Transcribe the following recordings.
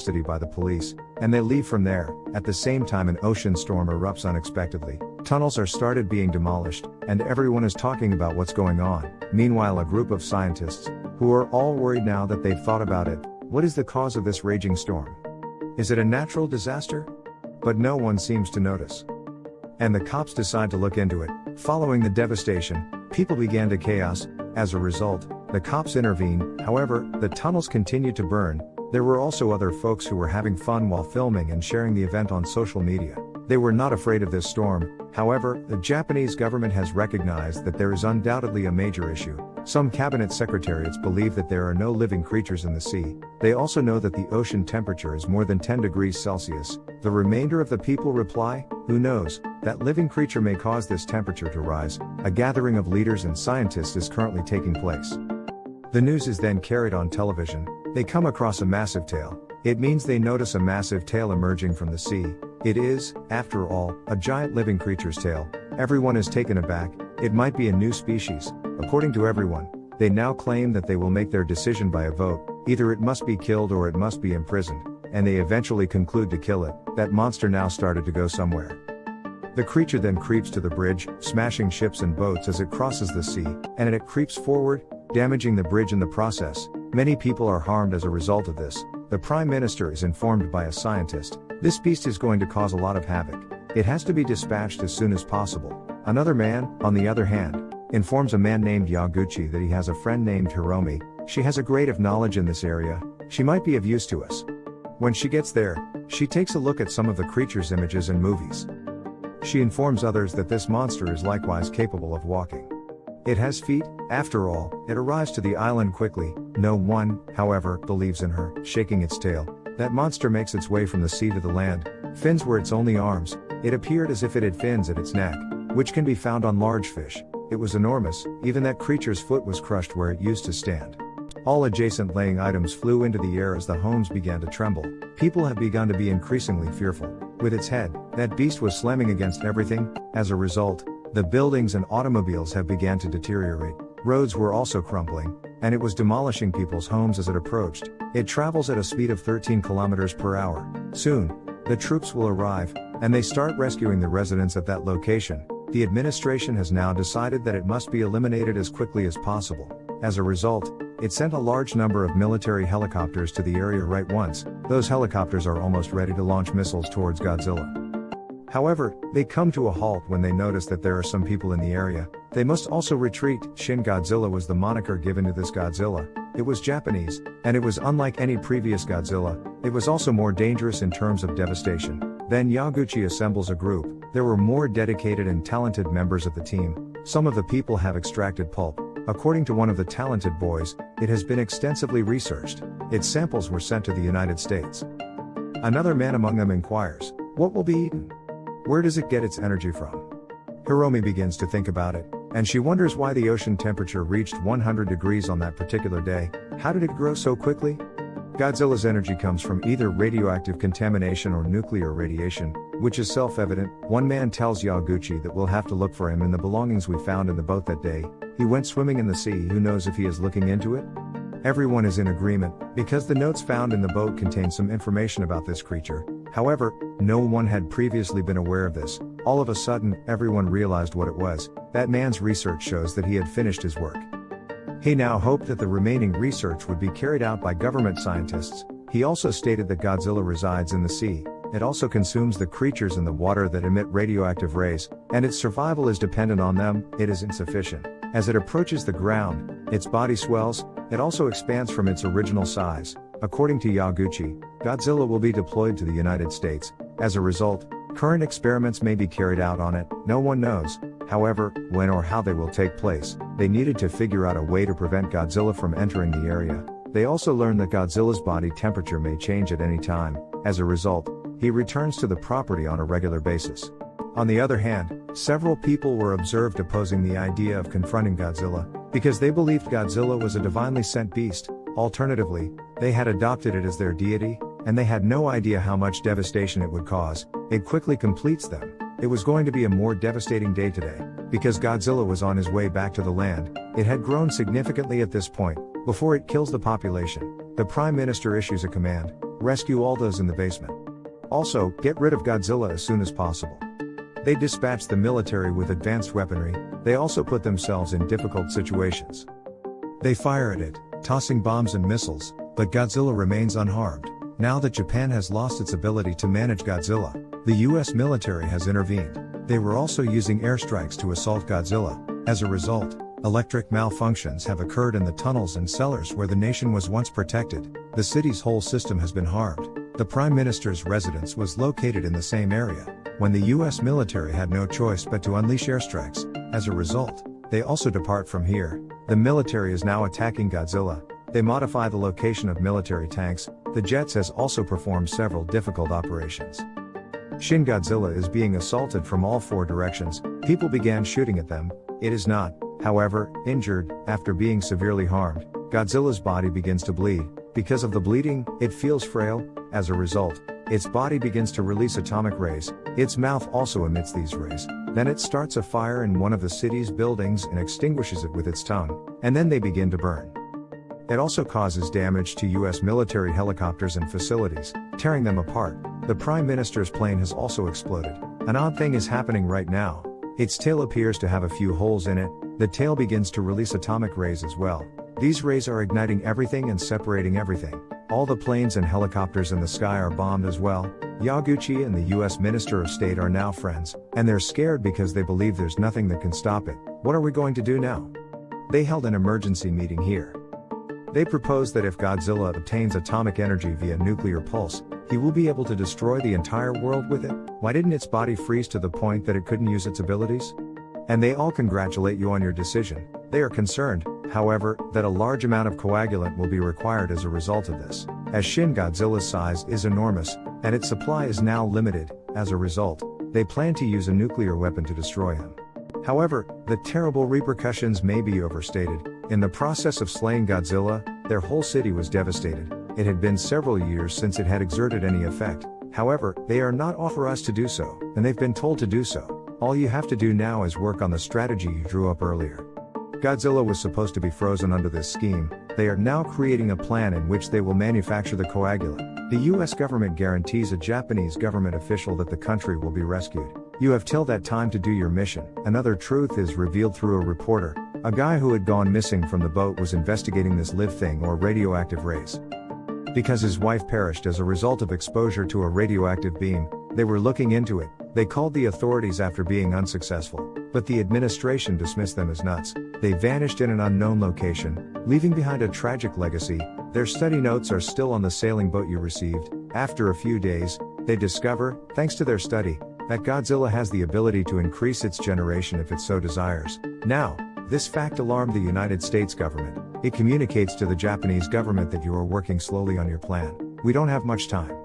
custody by the police, and they leave from there. At the same time, an ocean storm erupts unexpectedly. Tunnels are started being demolished, and everyone is talking about what's going on. Meanwhile, a group of scientists, who are all worried now that they've thought about it, what is the cause of this raging storm? Is it a natural disaster? But no one seems to notice. And the cops decide to look into it. Following the devastation, people began to chaos. As a result, the cops intervene. However, the tunnels continue to burn. There were also other folks who were having fun while filming and sharing the event on social media. They were not afraid of this storm, however, the Japanese government has recognized that there is undoubtedly a major issue. Some cabinet secretariats believe that there are no living creatures in the sea. They also know that the ocean temperature is more than 10 degrees Celsius. The remainder of the people reply, Who knows, that living creature may cause this temperature to rise. A gathering of leaders and scientists is currently taking place. The news is then carried on television. They come across a massive tail. It means they notice a massive tail emerging from the sea. It is, after all, a giant living creature's tail. Everyone is taken aback, it might be a new species. According to everyone, they now claim that they will make their decision by a vote, either it must be killed or it must be imprisoned, and they eventually conclude to kill it. That monster now started to go somewhere. The creature then creeps to the bridge, smashing ships and boats as it crosses the sea, and it creeps forward, damaging the bridge in the process. Many people are harmed as a result of this. The Prime Minister is informed by a scientist, this beast is going to cause a lot of havoc. It has to be dispatched as soon as possible. Another man, on the other hand, informs a man named Yaguchi that he has a friend named Hiromi, she has a great of knowledge in this area, she might be of use to us. When she gets there, she takes a look at some of the creature's images and movies. She informs others that this monster is likewise capable of walking. It has feet, after all, it arrives to the island quickly, no one, however, believes in her, shaking its tail, that monster makes its way from the sea to the land, fins were its only arms, it appeared as if it had fins at its neck, which can be found on large fish. It was enormous, even that creature's foot was crushed where it used to stand. All adjacent laying items flew into the air as the homes began to tremble. People have begun to be increasingly fearful. With its head, that beast was slamming against everything. As a result, the buildings and automobiles have begun to deteriorate. Roads were also crumbling, and it was demolishing people's homes as it approached. It travels at a speed of 13 kilometers per hour. Soon, the troops will arrive, and they start rescuing the residents at that location. The administration has now decided that it must be eliminated as quickly as possible. As a result, it sent a large number of military helicopters to the area right once. Those helicopters are almost ready to launch missiles towards Godzilla. However, they come to a halt when they notice that there are some people in the area. They must also retreat. Shin Godzilla was the moniker given to this Godzilla. It was Japanese, and it was unlike any previous Godzilla. It was also more dangerous in terms of devastation. Then Yaguchi assembles a group. There were more dedicated and talented members of the team. Some of the people have extracted pulp. According to one of the talented boys, it has been extensively researched. Its samples were sent to the United States. Another man among them inquires, What will be eaten? Where does it get its energy from? Hiromi begins to think about it, and she wonders why the ocean temperature reached 100 degrees on that particular day. How did it grow so quickly? Godzilla's energy comes from either radioactive contamination or nuclear radiation, which is self evident. One man tells Yaguchi that we'll have to look for him in the belongings we found in the boat that day. He went swimming in the sea, who knows if he is looking into it? Everyone is in agreement, because the notes found in the boat contain some information about this creature. However, no one had previously been aware of this. All of a sudden, everyone realized what it was. That man's research shows that he had finished his work. He now hoped that the remaining research would be carried out by government scientists. He also stated that Godzilla resides in the sea. It also consumes the creatures in the water that emit radioactive rays, and its survival is dependent on them. It is insufficient. As it approaches the ground, its body swells, it also expands from its original size. According to Yaguchi, Godzilla will be deployed to the United States. As a result, current experiments may be carried out on it, no one knows. However, when or how they will take place, they needed to figure out a way to prevent Godzilla from entering the area. They also learned that Godzilla's body temperature may change at any time. As a result, he returns to the property on a regular basis. On the other hand, several people were observed opposing the idea of confronting Godzilla, because they believed Godzilla was a divinely sent beast, alternatively, they had adopted it as their deity, and they had no idea how much devastation it would cause, it quickly completes them. It was going to be a more devastating day today, because Godzilla was on his way back to the land, it had grown significantly at this point, before it kills the population. The Prime Minister issues a command, Rescue all those in the basement. Also, get rid of Godzilla as soon as possible. They dispatch the military with advanced weaponry, they also put themselves in difficult situations. They fire at it, tossing bombs and missiles, but Godzilla remains unharmed. Now that Japan has lost its ability to manage Godzilla, the US military has intervened. They were also using airstrikes to assault Godzilla. As a result, electric malfunctions have occurred in the tunnels and cellars where the nation was once protected. The city's whole system has been harmed. The Prime Minister's residence was located in the same area, when the US military had no choice but to unleash airstrikes. As a result, they also depart from here. The military is now attacking Godzilla. They modify the location of military tanks. The jets has also performed several difficult operations. Shin Godzilla is being assaulted from all four directions. People began shooting at them. It is not, however, injured. After being severely harmed, Godzilla's body begins to bleed. Because of the bleeding, it feels frail. As a result, its body begins to release atomic rays, its mouth also emits these rays. Then it starts a fire in one of the city's buildings and extinguishes it with its tongue, and then they begin to burn. It also causes damage to US military helicopters and facilities, tearing them apart. The Prime Minister's plane has also exploded. An odd thing is happening right now. Its tail appears to have a few holes in it, the tail begins to release atomic rays as well. These rays are igniting everything and separating everything. All the planes and helicopters in the sky are bombed as well. Yaguchi and the US Minister of State are now friends, and they're scared because they believe there's nothing that can stop it. What are we going to do now? They held an emergency meeting here. They proposed that if Godzilla obtains atomic energy via nuclear pulse, he will be able to destroy the entire world with it. Why didn't its body freeze to the point that it couldn't use its abilities? And they all congratulate you on your decision. They are concerned, however, that a large amount of coagulant will be required as a result of this. As Shin Godzilla's size is enormous, and its supply is now limited, as a result, they plan to use a nuclear weapon to destroy him. However, the terrible repercussions may be overstated. In the process of slaying Godzilla, their whole city was devastated. It had been several years since it had exerted any effect. However, they are not us to do so, and they've been told to do so. All you have to do now is work on the strategy you drew up earlier. Godzilla was supposed to be frozen under this scheme, they are now creating a plan in which they will manufacture the coagulant. The US government guarantees a Japanese government official that the country will be rescued. You have till that time to do your mission. Another truth is revealed through a reporter. A guy who had gone missing from the boat was investigating this live thing or radioactive rays. Because his wife perished as a result of exposure to a radioactive beam, they were looking into it. They called the authorities after being unsuccessful, but the administration dismissed them as nuts. They vanished in an unknown location, leaving behind a tragic legacy. Their study notes are still on the sailing boat you received. After a few days, they discover, thanks to their study, that Godzilla has the ability to increase its generation if it so desires. Now, this fact alarmed the United States government. It communicates to the Japanese government that you are working slowly on your plan. We don't have much time.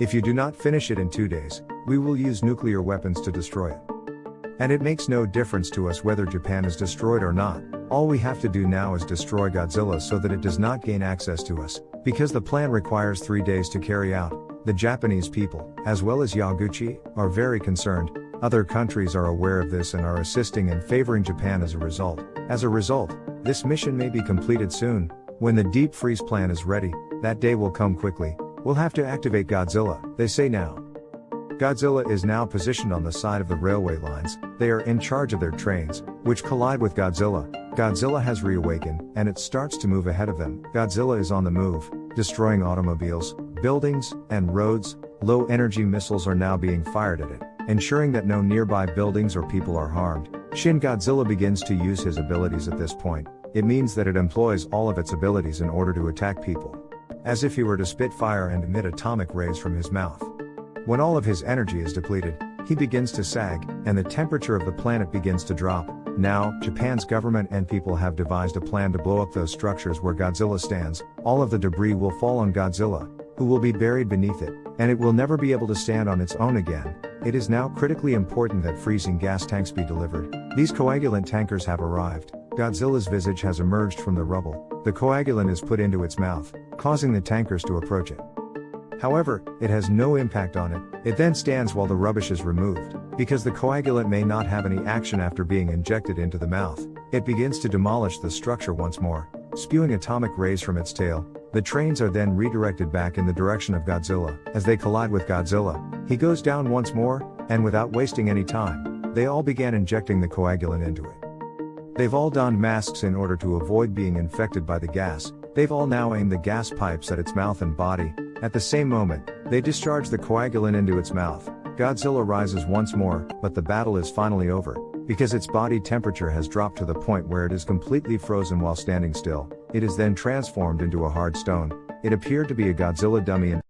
If you do not finish it in two days, we will use nuclear weapons to destroy it. And it makes no difference to us whether Japan is destroyed or not. All we have to do now is destroy Godzilla so that it does not gain access to us, because the plan requires three days to carry out. The Japanese people, as well as Yaguchi, are very concerned. Other countries are aware of this and are assisting and favoring Japan as a result. As a result, this mission may be completed soon. When the deep freeze plan is ready, that day will come quickly. We'll have to activate Godzilla, they say now. Godzilla is now positioned on the side of the railway lines, they are in charge of their trains, which collide with Godzilla. Godzilla has reawakened, and it starts to move ahead of them. Godzilla is on the move, destroying automobiles, buildings, and roads. Low energy missiles are now being fired at it, ensuring that no nearby buildings or people are harmed. Shin Godzilla begins to use his abilities at this point. It means that it employs all of its abilities in order to attack people. As if he were to spit fire and emit atomic rays from his mouth. When all of his energy is depleted, he begins to sag, and the temperature of the planet begins to drop. Now, Japan's government and people have devised a plan to blow up those structures where Godzilla stands. All of the debris will fall on Godzilla, who will be buried beneath it, and it will never be able to stand on its own again. It is now critically important that freezing gas tanks be delivered. These coagulant tankers have arrived. Godzilla's visage has emerged from the rubble. The coagulant is put into its mouth, causing the tankers to approach it. However, it has no impact on it, it then stands while the rubbish is removed. Because the coagulant may not have any action after being injected into the mouth, it begins to demolish the structure once more, spewing atomic rays from its tail. The trains are then redirected back in the direction of Godzilla. As they collide with Godzilla, he goes down once more, and without wasting any time, they all began injecting the coagulant into it. They've all donned masks in order to avoid being infected by the gas, they've all now aimed the gas pipes at its mouth and body, at the same moment, they discharge the coagulant into its mouth. Godzilla rises once more, but the battle is finally over, because its body temperature has dropped to the point where it is completely frozen while standing still, it is then transformed into a hard stone. It appeared to be a Godzilla dummy and